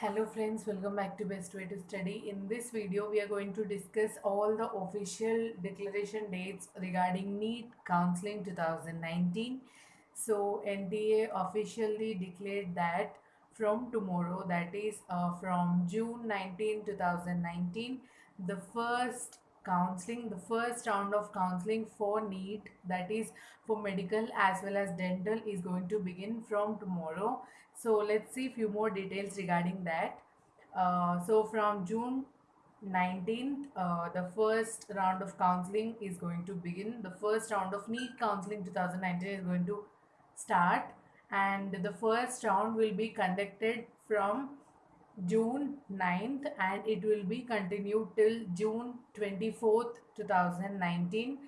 Hello friends, welcome back to Best Way to Study. In this video, we are going to discuss all the official declaration dates regarding NEET Counseling 2019. So NTA officially declared that from tomorrow, that is uh, from June 19, 2019, the first counseling, the first round of counseling for NEET, that is for medical as well as dental, is going to begin from tomorrow. So let's see few more details regarding that. Uh, so from June 19th, uh, the first round of counseling is going to begin. The first round of NEET counseling 2019 is going to start and the first round will be conducted from June 9th and it will be continued till June 24th 2019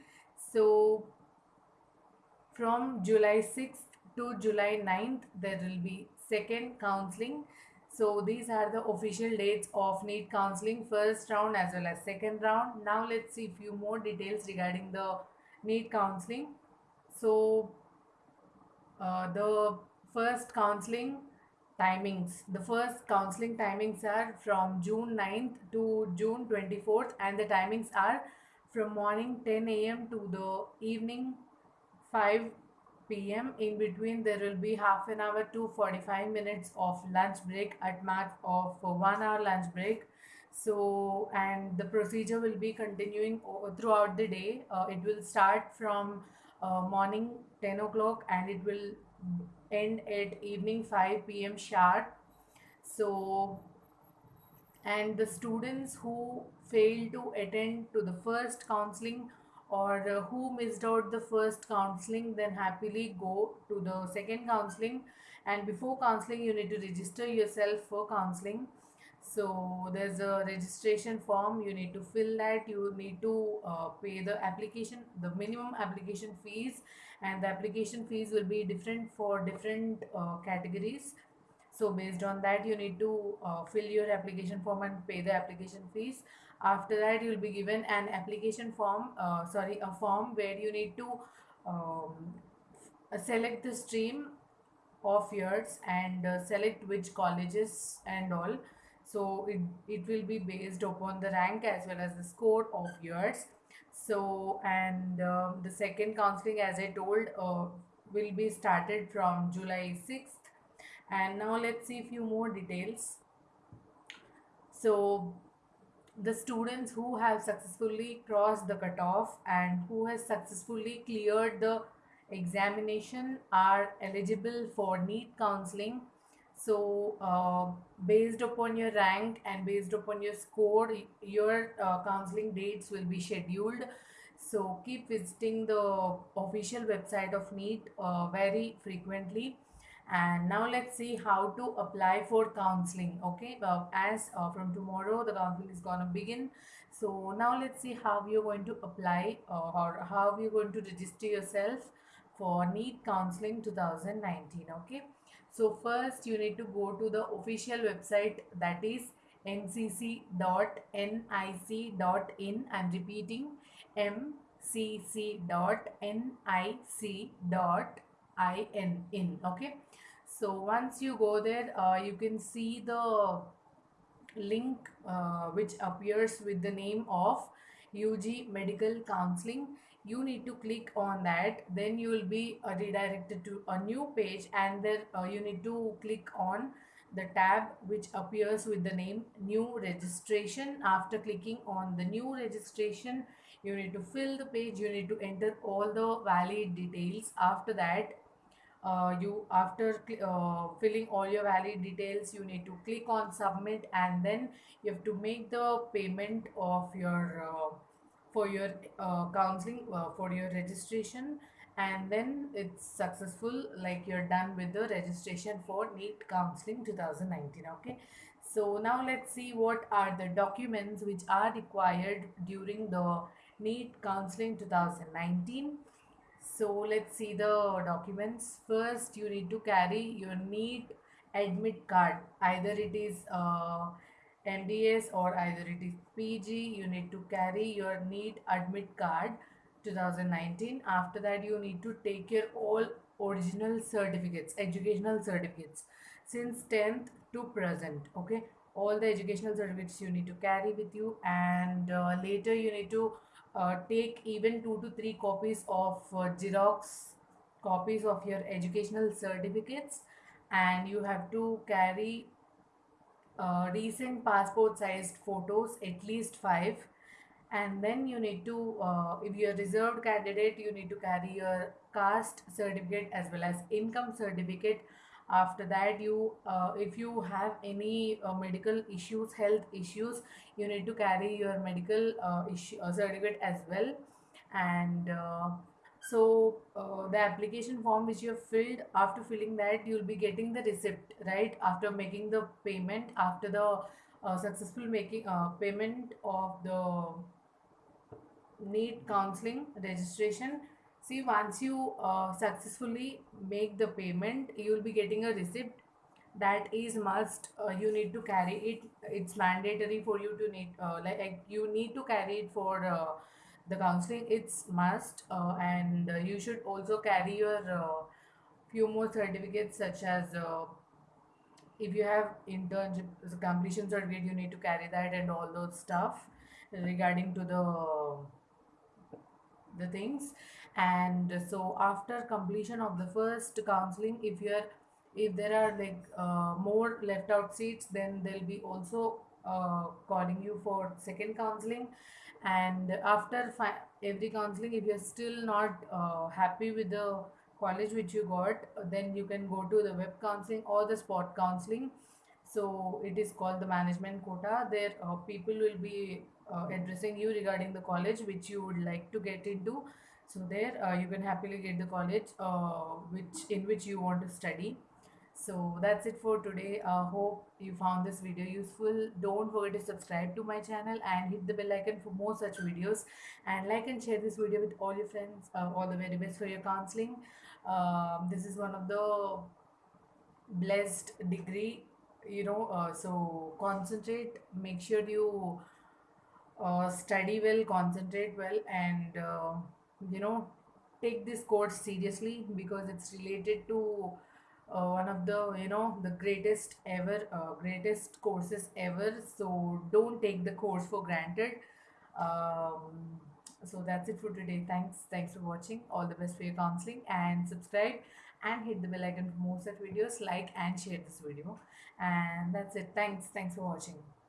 so from July 6th to July 9th there will be second counseling. So these are the official dates of NEET counseling first round as well as second round. Now let's see few more details regarding the NEET counseling. So uh, the first counseling timings. The first counseling timings are from june 9th to june 24th and the timings are from morning 10 a.m to the evening 5 p.m in between there will be half an hour to 45 minutes of lunch break at max of one hour lunch break. So and the procedure will be continuing throughout the day. Uh, it will start from uh, morning 10 o'clock and it will end at evening 5 pm sharp. So and the students who fail to attend to the first counseling or uh, who missed out the first counseling then happily go to the second counseling. And before counseling you need to register yourself for counseling. So there's a registration form you need to fill that. You need to uh, pay the application the minimum application fees and the application fees will be different for different uh, categories. So based on that you need to uh, fill your application form and pay the application fees. After that you will be given an application form uh, sorry a form where you need to um, select the stream of yours and uh, select which colleges and all. So it, it will be based upon the rank as well as the score of yours so and um, the second counseling as i told uh, will be started from july 6th and now let's see a few more details. So the students who have successfully crossed the cutoff and who has successfully cleared the examination are eligible for NEET counseling so uh, based upon your rank and based upon your score your uh, counseling dates will be scheduled. So keep visiting the official website of NEET uh, very frequently. And now let's see how to apply for counseling okay? Uh, as uh, from tomorrow the counseling is gonna begin. So now let's see how you're going to apply uh, or how you're going to register yourself for NEET counseling 2019 okay so first you need to go to the official website that is mcc.nic.in i'm repeating mcc.nic.in in okay? So once you go there uh, you can see the link uh, which appears with the name of UG medical counseling you need to click on that then you will be uh, redirected to a new page and then uh, you need to click on the tab which appears with the name new registration. After clicking on the new registration you need to fill the page you need to enter all the valid details. After that uh, you after uh, filling all your valid details you need to click on submit and then you have to make the payment of your uh, for your uh, counseling uh, for your registration. And then it's successful like you're done with the registration for NEET counseling 2019 okay? So now let's see what are the documents which are required during the NEET counseling 2019 so let's see the documents. First you need to carry your NEET admit card. Either it is uh, MDS or either it is PG you need to carry your NEET admit card 2019 after that you need to take your all original certificates educational certificates since 10th to present okay? All the educational certificates you need to carry with you and uh, later you need to uh, take even two to three copies of uh, xerox copies of your educational certificates and you have to carry uh, recent passport sized photos at least five. And then you need to uh, if you're a reserved candidate you need to carry your caste certificate as well as income certificate. After that you uh, if you have any uh, medical issues health issues you need to carry your medical uh, issue, uh, certificate as well. And uh, so uh, the application form which you have filled after filling that you'll be getting the receipt right? After making the payment after the uh, successful making uh, payment of the NEET counseling registration. See once you uh, successfully make the payment you will be getting a receipt. That is must uh, you need to carry it. It's mandatory for you to need uh, like, you need to carry it for the counseling it's must uh, and uh, you should also carry your uh, few more certificates such as uh, if you have internship completion certificate you need to carry that and all those stuff regarding to the the things. And so after completion of the first counseling if you're if there are like uh, more left out seats then they'll be also uh, calling you for second counseling and after every counseling if you're still not uh, happy with the college which you got then you can go to the web counseling or the spot counseling. So it is called the management quota. There uh, people will be uh, addressing you regarding the college which you would like to get into. So there uh, you can happily get the college uh, which in which you want to study so that's it for today. Uh, hope you found this video useful. Don't forget to subscribe to my channel and hit the bell icon for more such videos. And like and share this video with all your friends uh, all the very best for your counseling. Um, this is one of the blessed degree you know uh, so concentrate. Make sure you uh, study well concentrate well and uh, you know take this course seriously because it's related to uh, one of the you know the greatest ever uh, greatest courses ever. So don't take the course for granted. Um, so that's it for today. Thanks thanks for watching. All the best for your counseling and subscribe and hit the bell icon for more such videos. Like and share this video. And that's it. Thanks thanks for watching